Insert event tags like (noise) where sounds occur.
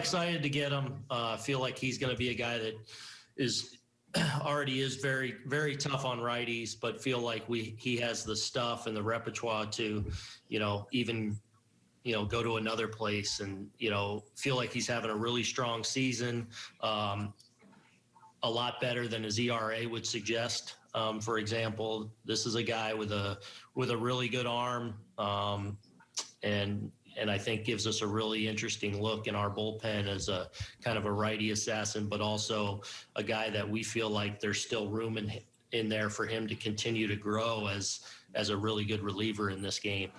excited to get him. Uh, feel like he's going to be a guy that is (clears throat) already is very very tough on righties, but feel like we he has the stuff and the repertoire to, you know, even you know go to another place and you know feel like he's having a really strong season. Um, a lot better than his ERA would suggest. Um, for example, this is a guy with a with a really good arm, um, and and I think gives us a really interesting look in our bullpen as a kind of a righty assassin, but also a guy that we feel like there's still room in in there for him to continue to grow as as a really good reliever in this game.